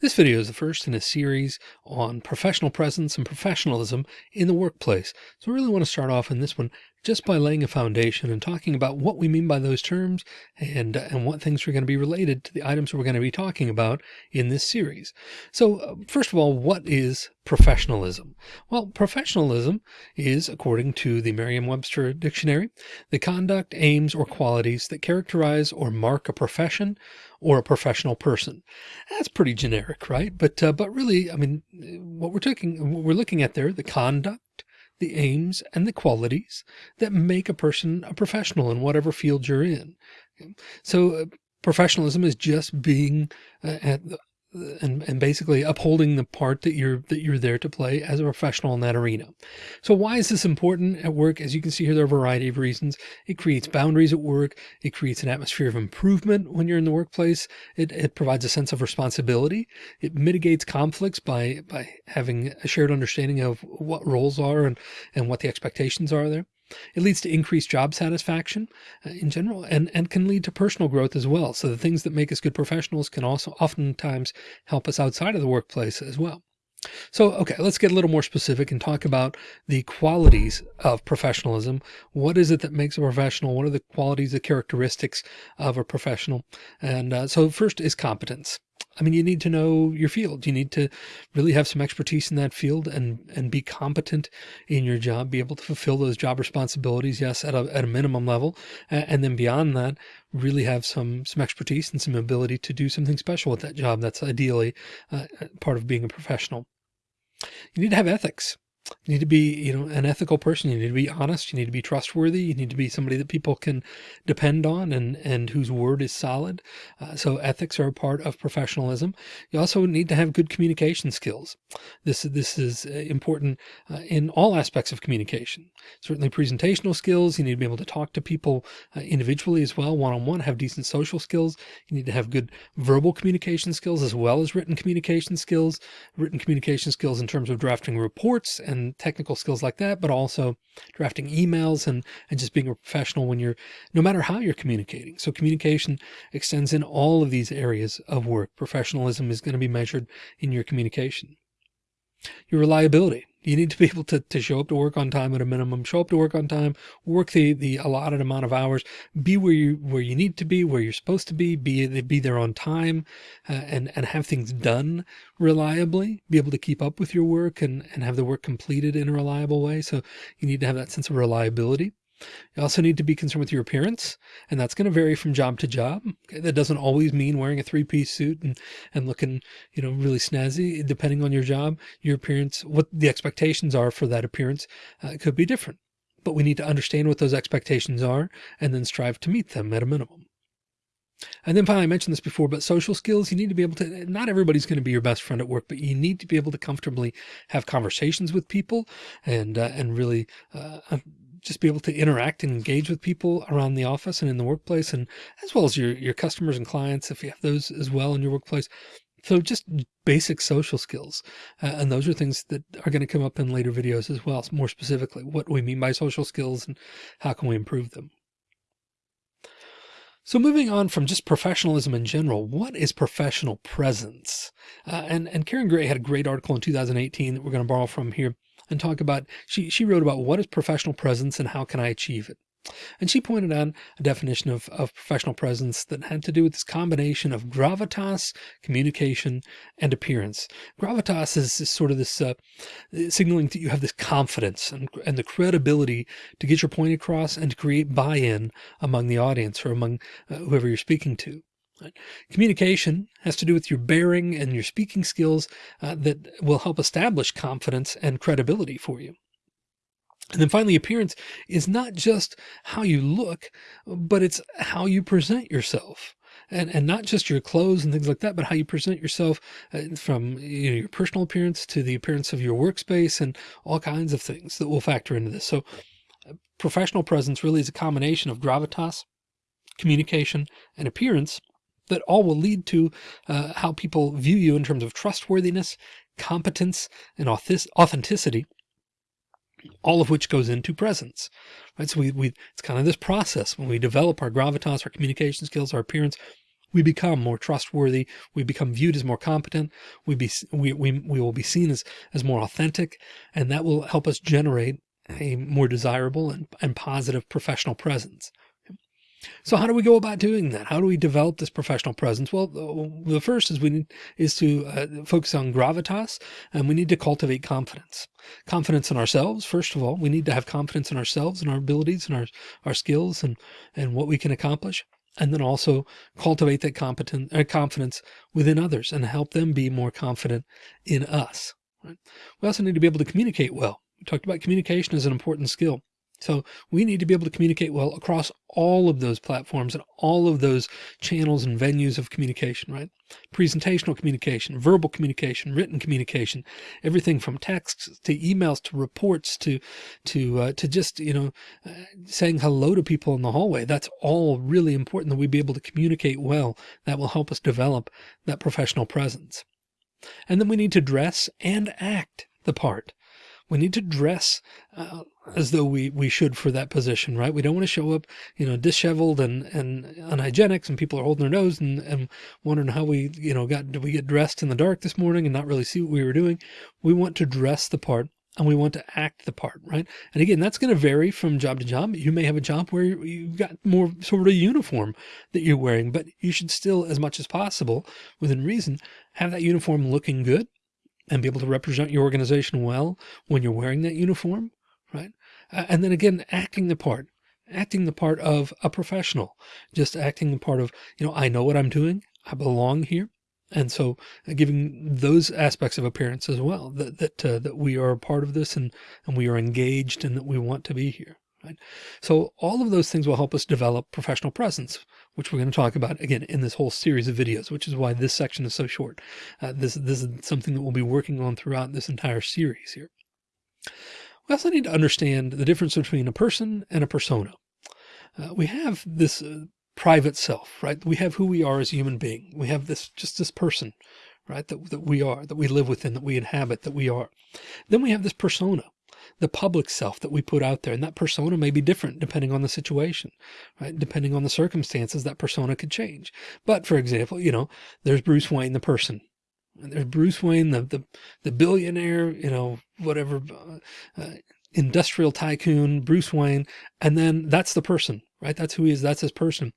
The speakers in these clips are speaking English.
This video is the first in a series on professional presence and professionalism in the workplace. So I really want to start off in this one just by laying a foundation and talking about what we mean by those terms and, and what things are going to be related to the items we're going to be talking about in this series. So uh, first of all, what is professionalism? Well, professionalism is, according to the Merriam-Webster dictionary, the conduct, aims, or qualities that characterize or mark a profession or a professional person. That's pretty generic, right? But, uh, but really, I mean, what we're taking, what we're looking at there, the conduct, the aims and the qualities that make a person a professional in whatever field you're in. So uh, professionalism is just being uh, at and, and basically upholding the part that you're that you're there to play as a professional in that arena. So why is this important at work? As you can see here, there are a variety of reasons. It creates boundaries at work. It creates an atmosphere of improvement when you're in the workplace. It, it provides a sense of responsibility. It mitigates conflicts by by having a shared understanding of what roles are and, and what the expectations are there. It leads to increased job satisfaction uh, in general and, and can lead to personal growth as well. So the things that make us good professionals can also oftentimes help us outside of the workplace as well. So, okay, let's get a little more specific and talk about the qualities of professionalism. What is it that makes a professional? What are the qualities, the characteristics of a professional? And uh, so first is competence. I mean, you need to know your field. You need to really have some expertise in that field and, and be competent in your job, be able to fulfill those job responsibilities. Yes. At a, at a minimum level. And then beyond that, really have some, some expertise and some ability to do something special with that job. That's ideally uh, part of being a professional. You need to have ethics. You need to be, you know, an ethical person. You need to be honest. You need to be trustworthy. You need to be somebody that people can depend on and, and whose word is solid. Uh, so ethics are a part of professionalism. You also need to have good communication skills. This, this is uh, important uh, in all aspects of communication. Certainly presentational skills. You need to be able to talk to people uh, individually as well, one-on-one, -on -one, have decent social skills. You need to have good verbal communication skills as well as written communication skills, written communication skills in terms of drafting reports and and technical skills like that, but also drafting emails and, and just being a professional when you're, no matter how you're communicating. So communication extends in all of these areas of work. Professionalism is going to be measured in your communication. Your reliability. You need to be able to, to show up to work on time at a minimum, show up to work on time, work the, the allotted amount of hours, be where you, where you need to be, where you're supposed to be, be, be there on time uh, and, and have things done reliably, be able to keep up with your work and, and have the work completed in a reliable way. So you need to have that sense of reliability. You also need to be concerned with your appearance, and that's going to vary from job to job. Okay, that doesn't always mean wearing a three-piece suit and, and looking, you know, really snazzy. Depending on your job, your appearance, what the expectations are for that appearance uh, could be different. But we need to understand what those expectations are and then strive to meet them at a minimum. And then finally, I mentioned this before, but social skills, you need to be able to, not everybody's going to be your best friend at work, but you need to be able to comfortably have conversations with people and, uh, and really, uh, just be able to interact and engage with people around the office and in the workplace and as well as your, your customers and clients, if you have those as well in your workplace. So just basic social skills. Uh, and those are things that are going to come up in later videos as well. More specifically, what we mean by social skills and how can we improve them. So moving on from just professionalism in general, what is professional presence? Uh, and, and Karen Gray had a great article in 2018 that we're going to borrow from here and talk about, she, she wrote about what is professional presence and how can I achieve it? And she pointed out a definition of, of professional presence that had to do with this combination of gravitas, communication, and appearance. Gravitas is, is sort of this uh, signaling that you have this confidence and, and the credibility to get your point across and to create buy-in among the audience or among uh, whoever you're speaking to. Communication has to do with your bearing and your speaking skills uh, that will help establish confidence and credibility for you. And then finally, appearance is not just how you look, but it's how you present yourself. And, and not just your clothes and things like that, but how you present yourself uh, from you know, your personal appearance to the appearance of your workspace and all kinds of things that will factor into this. So uh, professional presence really is a combination of gravitas, communication, and appearance that all will lead to uh, how people view you in terms of trustworthiness, competence, and authenticity, all of which goes into presence, right? So we, we, it's kind of this process when we develop our gravitas, our communication skills, our appearance, we become more trustworthy. We become viewed as more competent. We be, we, we, we will be seen as, as more authentic and that will help us generate a more desirable and, and positive professional presence. So how do we go about doing that? How do we develop this professional presence? Well, the first is we need is to uh, focus on gravitas and we need to cultivate confidence, confidence in ourselves. First of all, we need to have confidence in ourselves and our abilities and our, our skills and, and what we can accomplish. And then also cultivate that competent uh, confidence within others and help them be more confident in us. Right? We also need to be able to communicate well. We talked about communication as an important skill. So we need to be able to communicate well across all of those platforms and all of those channels and venues of communication, right? Presentational communication, verbal communication, written communication, everything from texts to emails to reports to, to, uh, to just, you know, uh, saying hello to people in the hallway. That's all really important that we be able to communicate well. That will help us develop that professional presence. And then we need to dress and act the part. We need to dress uh, as though we, we should for that position, right? We don't want to show up, you know, disheveled and, and unhygienics and people are holding their nose and, and wondering how we, you know, got, did we get dressed in the dark this morning and not really see what we were doing? We want to dress the part and we want to act the part, right? And again, that's going to vary from job to job. You may have a job where you've got more sort of uniform that you're wearing, but you should still, as much as possible, within reason, have that uniform looking good and be able to represent your organization well when you're wearing that uniform, right? And then again, acting the part, acting the part of a professional, just acting the part of, you know, I know what I'm doing. I belong here. And so uh, giving those aspects of appearance as well, that, that, uh, that we are a part of this and, and we are engaged and that we want to be here. Right. So all of those things will help us develop professional presence, which we're going to talk about again in this whole series of videos, which is why this section is so short. Uh, this, this is something that we'll be working on throughout this entire series here. We also need to understand the difference between a person and a persona. Uh, we have this uh, private self, right? We have who we are as a human being. We have this, just this person, right? That, that we are, that we live within, that we inhabit, that we are. Then we have this persona, the public self that we put out there. And that persona may be different depending on the situation, right? Depending on the circumstances, that persona could change. But for example, you know, there's Bruce Wayne, the person. And there's Bruce Wayne, the, the, the billionaire, you know, whatever, uh, uh, industrial tycoon, Bruce Wayne. And then that's the person, right? That's who he is. That's his person.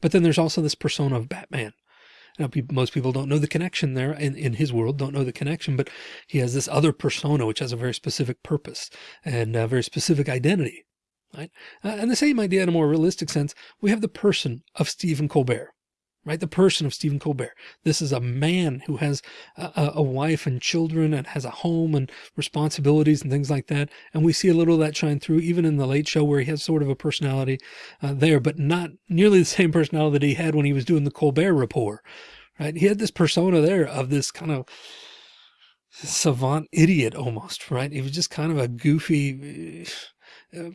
But then there's also this persona of Batman, now, people, most people don't know the connection there in, in his world, don't know the connection, but he has this other persona, which has a very specific purpose and a very specific identity. Right. Uh, and the same idea in a more realistic sense, we have the person of Stephen Colbert, right? The person of Stephen Colbert. This is a man who has a, a, wife and children and has a home and responsibilities and things like that. And we see a little of that shine through even in the late show where he has sort of a personality uh, there, but not nearly the same personality that he had when he was doing the Colbert Report, right? He had this persona there of this kind of savant idiot almost, right? He was just kind of a goofy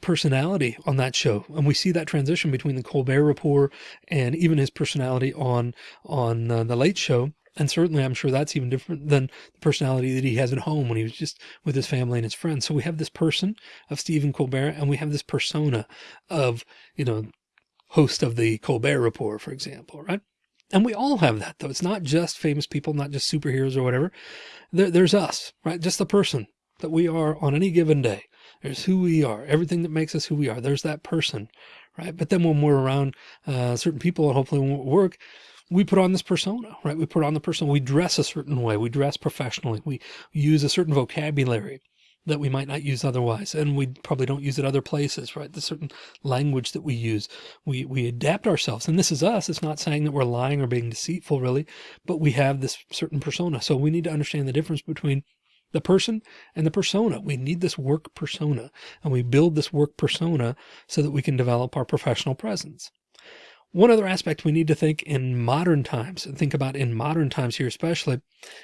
personality on that show. And we see that transition between the Colbert Report and even his personality on, on uh, the late show. And certainly I'm sure that's even different than the personality that he has at home when he was just with his family and his friends. So we have this person of Stephen Colbert and we have this persona of, you know, host of the Colbert Report, for example, right? And we all have that though. It's not just famous people, not just superheroes or whatever. There, there's us, right? Just the person that we are on any given day. There's who we are, everything that makes us who we are. There's that person, right? But then when we're around uh, certain people and hopefully when we work, we put on this persona, right? We put on the persona. We dress a certain way. We dress professionally. We use a certain vocabulary that we might not use otherwise. And we probably don't use it other places, right? The certain language that we use, we, we adapt ourselves. And this is us. It's not saying that we're lying or being deceitful really, but we have this certain persona. So we need to understand the difference between the person and the persona. We need this work persona and we build this work persona so that we can develop our professional presence. One other aspect we need to think in modern times and think about in modern times here, especially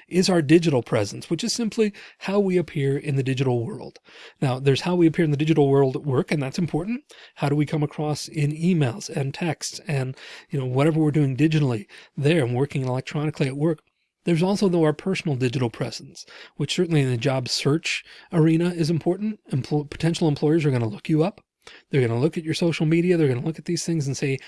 is our digital presence, which is simply how we appear in the digital world. Now there's how we appear in the digital world at work, and that's important. How do we come across in emails and texts and, you know, whatever we're doing digitally there and working electronically at work. There's also though our personal digital presence, which certainly in the job search arena is important. Empl potential employers are going to look you up. They're going to look at your social media. They're going to look at these things and say,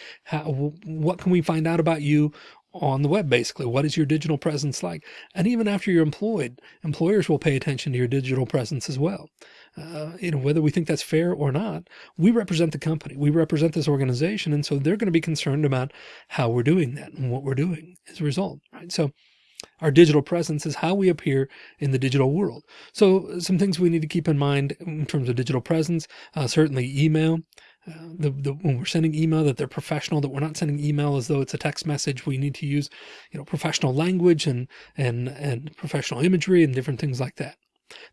what can we find out about you on the web, basically. What is your digital presence like? And even after you're employed, employers will pay attention to your digital presence as well. Uh, you know, whether we think that's fair or not, we represent the company, we represent this organization. And so they're going to be concerned about how we're doing that and what we're doing as a result, right? So our digital presence is how we appear in the digital world. So some things we need to keep in mind in terms of digital presence, uh, certainly email, uh, the, the, when we're sending email that they're professional, that we're not sending email as though it's a text message. We need to use, you know, professional language and, and, and professional imagery and different things like that.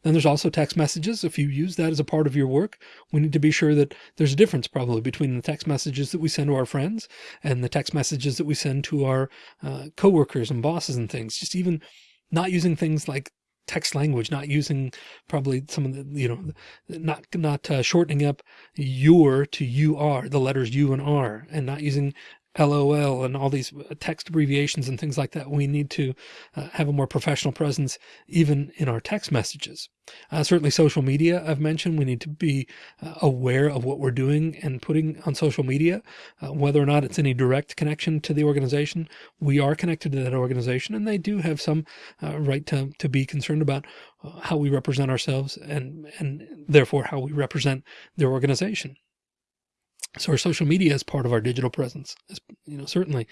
Then there's also text messages. If you use that as a part of your work, we need to be sure that there's a difference probably between the text messages that we send to our friends and the text messages that we send to our uh, coworkers and bosses and things. Just even not using things like text language, not using probably some of the, you know, not, not uh, shortening up your to you are the letters U and R and not using LOL and all these uh, text abbreviations and things like that. We need to uh, have a more professional presence even in our text messages. Uh, certainly social media I've mentioned, we need to be uh, aware of what we're doing and putting on social media, uh, whether or not it's any direct connection to the organization. We are connected to that organization and they do have some uh, right to, to be concerned about how we represent ourselves and, and therefore how we represent their organization. So our social media is part of our digital presence, you know, certainly.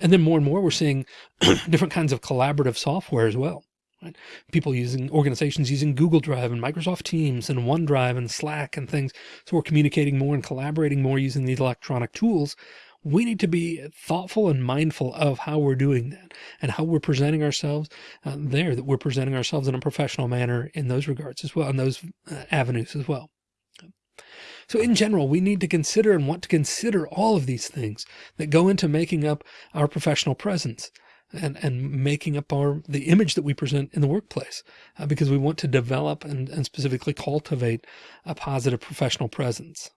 And then more and more, we're seeing different kinds of collaborative software as well. Right? People using organizations using Google Drive and Microsoft Teams and OneDrive and Slack and things. So we're communicating more and collaborating more using these electronic tools. We need to be thoughtful and mindful of how we're doing that and how we're presenting ourselves uh, there, that we're presenting ourselves in a professional manner in those regards as well, in those uh, avenues as well. So in general, we need to consider and want to consider all of these things that go into making up our professional presence and, and making up our, the image that we present in the workplace, uh, because we want to develop and, and specifically cultivate a positive professional presence.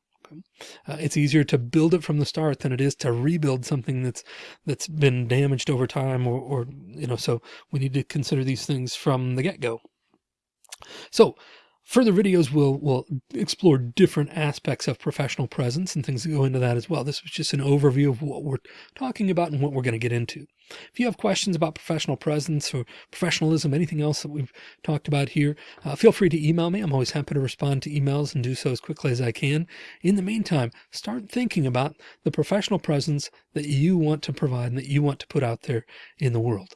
Uh, it's easier to build it from the start than it is to rebuild something that's that's been damaged over time or, or you know so we need to consider these things from the get-go so Further videos will, will explore different aspects of professional presence and things that go into that as well. This was just an overview of what we're talking about and what we're going to get into. If you have questions about professional presence or professionalism, anything else that we've talked about here, uh, feel free to email me. I'm always happy to respond to emails and do so as quickly as I can. In the meantime, start thinking about the professional presence that you want to provide and that you want to put out there in the world.